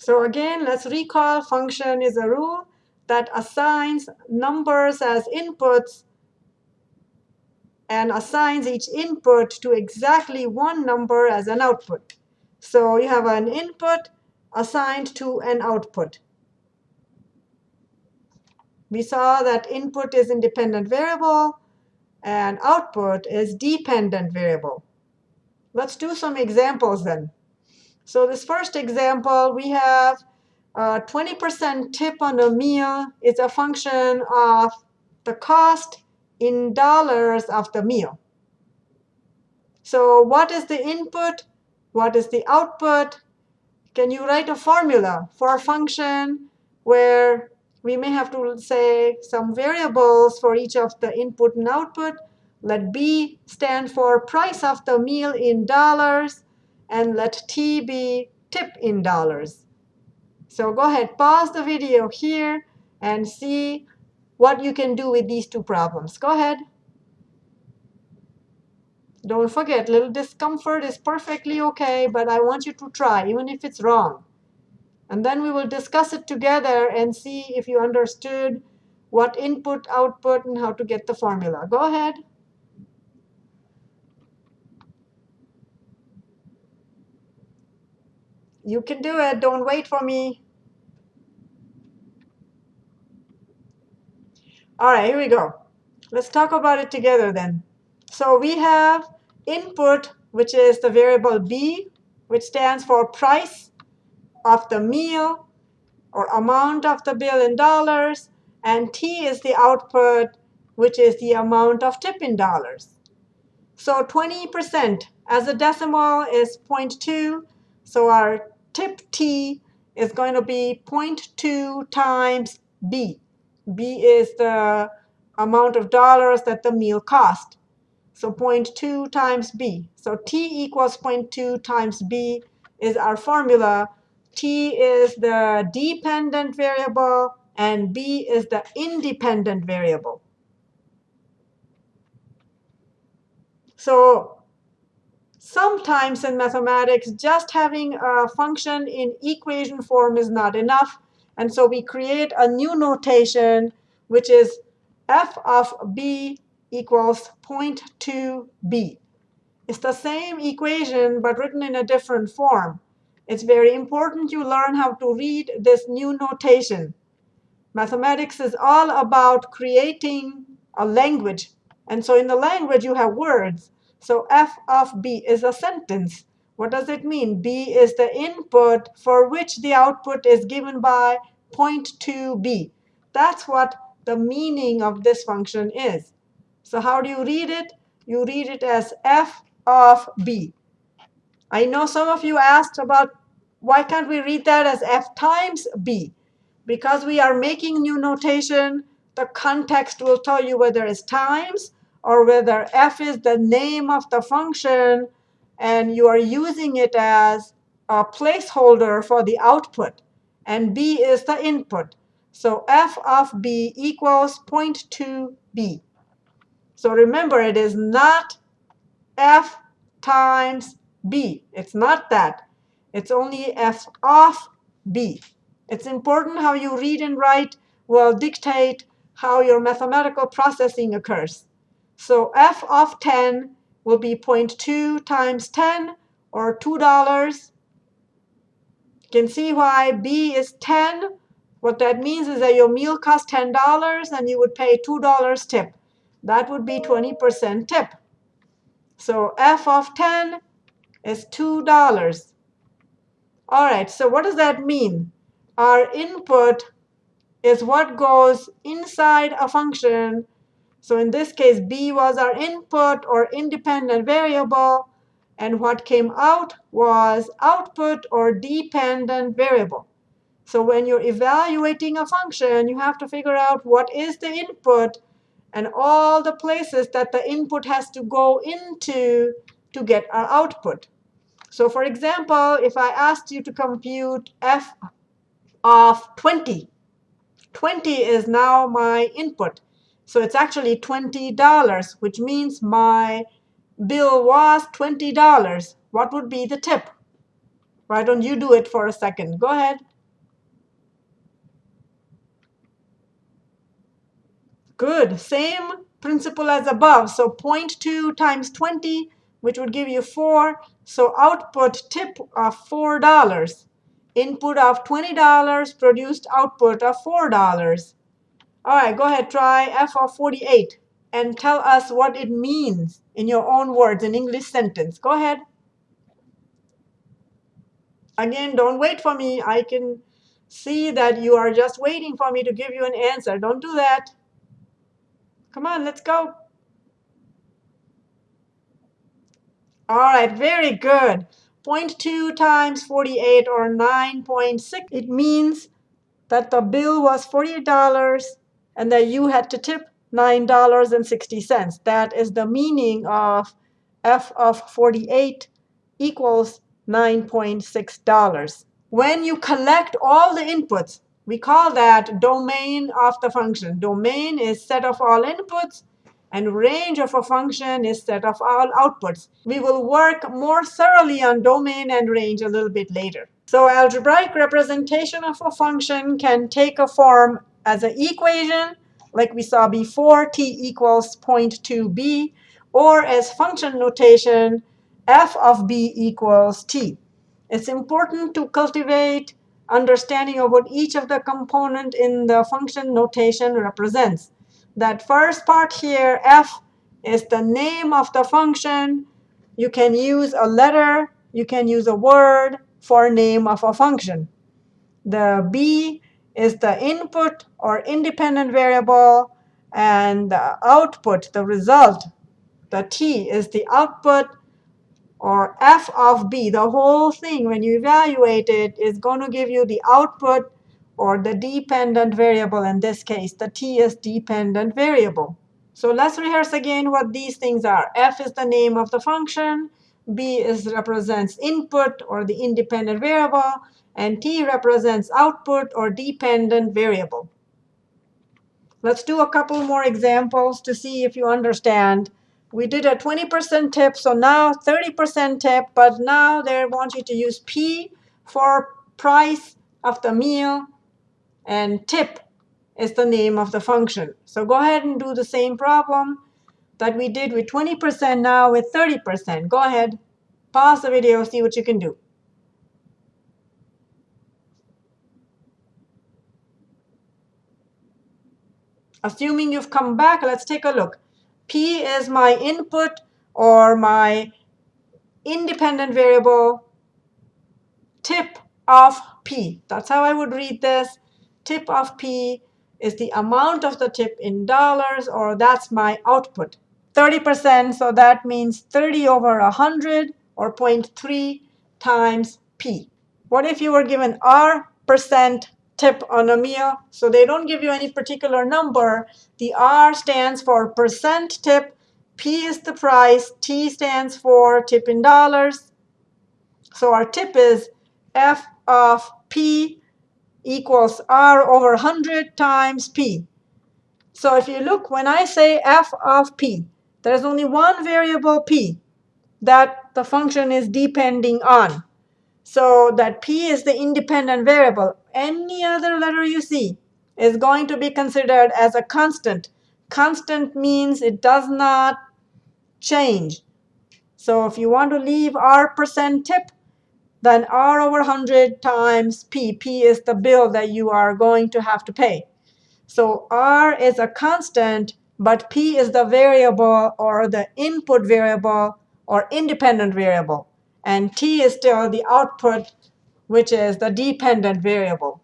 So again, let's recall function is a rule that assigns numbers as inputs and assigns each input to exactly one number as an output. So you have an input assigned to an output. We saw that input is independent variable and output is dependent variable. Let's do some examples then. So this first example, we have uh, 20% tip on a meal is a function of the cost in dollars of the meal. So what is the input? What is the output? Can you write a formula for a function where we may have to say some variables for each of the input and output? Let B stand for price of the meal in dollars and let t be tip in dollars. So go ahead, pause the video here and see what you can do with these two problems. Go ahead. Don't forget, little discomfort is perfectly OK, but I want you to try, even if it's wrong. And then we will discuss it together and see if you understood what input, output, and how to get the formula. Go ahead. You can do it. Don't wait for me. All right, here we go. Let's talk about it together then. So we have input, which is the variable b, which stands for price of the meal or amount of the bill in dollars. And t is the output, which is the amount of tip in dollars. So 20% as a decimal is 0.2. So our tip t is going to be 0.2 times b. b is the amount of dollars that the meal cost. So 0.2 times b. So t equals 0.2 times b is our formula. t is the dependent variable, and b is the independent variable. So sometimes in mathematics, just having a function in equation form is not enough. And so we create a new notation, which is f of b equals 0.2b. It's the same equation, but written in a different form. It's very important you learn how to read this new notation. Mathematics is all about creating a language. And so in the language, you have words. So f of b is a sentence. What does it mean? b is the input for which the output is given by 0.2b. That's what the meaning of this function is. So how do you read it? You read it as f of b. I know some of you asked about why can't we read that as f times b? Because we are making new notation, the context will tell you whether it's times or whether f is the name of the function and you are using it as a placeholder for the output, and b is the input. So f of b equals 0.2b. So remember, it is not f times b. It's not that. It's only f of b. It's important how you read and write will dictate how your mathematical processing occurs. So f of 10 will be 0.2 times 10, or $2. You can see why b is 10. What that means is that your meal costs $10, and you would pay $2 tip. That would be 20% tip. So f of 10 is $2. All right, so what does that mean? Our input is what goes inside a function so in this case, b was our input or independent variable. And what came out was output or dependent variable. So when you're evaluating a function, you have to figure out what is the input and all the places that the input has to go into to get our output. So for example, if I asked you to compute f of 20, 20 is now my input. So it's actually $20, which means my bill was $20. What would be the tip? Why don't you do it for a second? Go ahead. Good. Same principle as above. So 0.2 times 20, which would give you 4. So output tip of $4. Input of $20 produced output of $4. All right, go ahead, try f of 48 and tell us what it means in your own words, in English sentence. Go ahead. Again, don't wait for me. I can see that you are just waiting for me to give you an answer. Don't do that. Come on, let's go. All right, very good. 0.2 times 48 or 9.6. It means that the bill was $48 and that you had to tip $9.60. That is the meaning of f of 48 equals $9.6. When you collect all the inputs, we call that domain of the function. Domain is set of all inputs, and range of a function is set of all outputs. We will work more thoroughly on domain and range a little bit later. So algebraic representation of a function can take a form as an equation, like we saw before, t equals 0.2b, or as function notation, f of b equals t. It's important to cultivate understanding of what each of the component in the function notation represents. That first part here, f, is the name of the function. You can use a letter. You can use a word for name of a function. The b is the input or independent variable, and the output, the result, the t, is the output or f of b, the whole thing, when you evaluate it, is going to give you the output or the dependent variable in this case. The t is dependent variable. So let's rehearse again what these things are. f is the name of the function. B is represents input or the independent variable. And t represents output or dependent variable. Let's do a couple more examples to see if you understand we did a 20% tip, so now 30% tip, but now they want you to use P for price of the meal, and tip is the name of the function. So go ahead and do the same problem that we did with 20% now with 30%. Go ahead, pause the video, see what you can do. Assuming you've come back, let's take a look. P is my input or my independent variable tip of P. That's how I would read this. Tip of P is the amount of the tip in dollars, or that's my output. 30%, so that means 30 over 100, or 0.3 times P. What if you were given R percent tip on a meal. So they don't give you any particular number. The R stands for percent tip. P is the price. T stands for tip in dollars. So our tip is F of P equals R over 100 times P. So if you look, when I say F of P, there's only one variable P that the function is depending on. So that P is the independent variable. Any other letter you see is going to be considered as a constant. Constant means it does not change. So if you want to leave R percent tip, then R over 100 times P. P is the bill that you are going to have to pay. So R is a constant, but P is the variable or the input variable or independent variable. And t is still the output, which is the dependent variable.